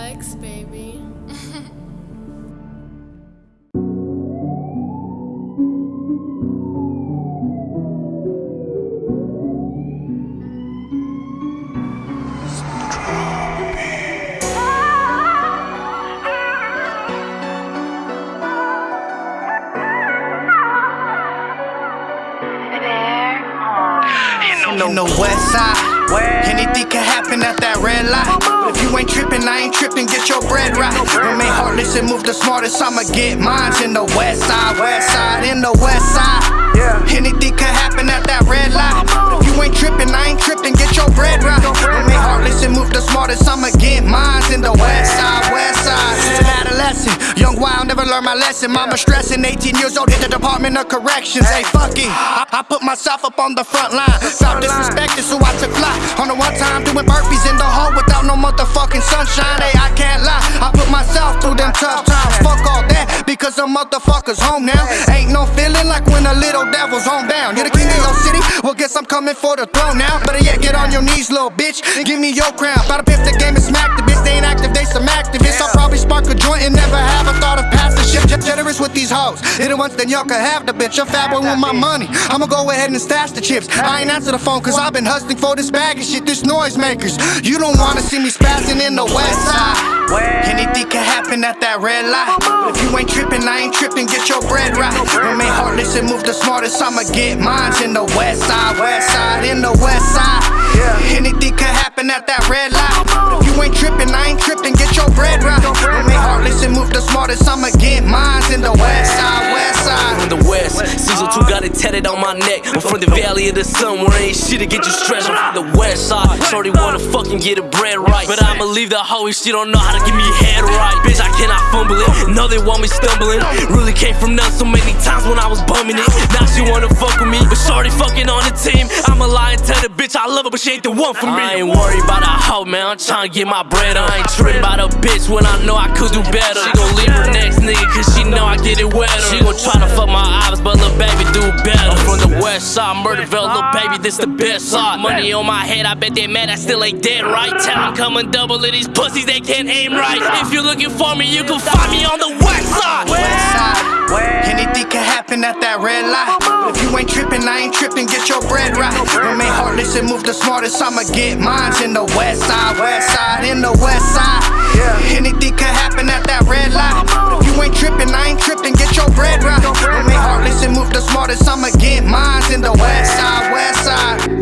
Flex, baby. in the west side. Anything can happen at that red light. But if you ain't tripping, I ain't tripping, get your bread right. Remain heartless and move the smartest, I'ma get mines in the west side, west side, in the west side. Yeah. Anything can happen at that red light. If you ain't tripping, I ain't tripping, get your bread right. Remain heartless and move the smartest, I'ma young wild, never learned my lesson. Mama stressing, 18 years old, hit the Department of Corrections. Hey, fuck it. I, I put myself up on the front line. Felt disrespected, so I took flight. On the one time, doing burpees in the hole without no motherfucking sunshine. Hey, I can't because the motherfuckers home now. Ain't no feeling like when a little devil's homebound. You're the king of your city, well, guess I'm coming for the throne now. Better yet, get on your knees, little bitch. and Give me your crown. About to pimp the game and smack the bitch. They ain't active, they some activists. I'll probably spark a joint and never have a thought of passing shit. Ge- Generous with these hoes. Hit it once, then y'all can have the bitch. A fat boy with my money. I'ma go ahead and stash the chips. I ain't answer the phone, cause I've been hustling for this bag of shit. This noisemakers. You don't wanna see me spazzing in the west side. Anything can happen at that red light. But if you ain't tripping, I ain't tripping, get your bread right. Remain heartless and move the smartest, I'ma get mines in the west side, west side, in the west side. Anything can happen at that red light. But if you ain't tripping, I ain't tripping, get your bread right. Remain heartless and move the smartest, I'ma get mines in the west side, west tatted on my neck. I'm from the valley of the sun where ain't shit to get you stretched. I'm from the west side. Shorty wanna fucking get her bread right. But I'ma leave the hoe if she don't know how to give me head right. Bitch, I cannot fumble it. No, they want me stumbling. Really came from nothing so many times when I was bumming it. Now she wanna fuck with me. But Shorty fucking on the team. I'ma lie and tell the bitch I love her, but she ain't the one for me. I ain't worried about a hoe, man. I'm trying to get my bread on. I ain't tripping about a bitch when I know I could do better. She gon' leave her next nigga cause she know I get it wetter. She gon' try to fuck my eyes, but west side, Murderville, little baby, this the best side. Money on my head, I bet they mad I still ain't dead, right? Tell 'em come and double of these pussies, they can't aim right. If you're looking for me, you can find me on the west side. west side. Anything can happen at that red light. But if you ain't tripping, I ain't tripping, get your bread right. Remain heartless and move the smartest, I'ma get mines in the west side, west side, in the west side. Anything Get mines in the west side, west side.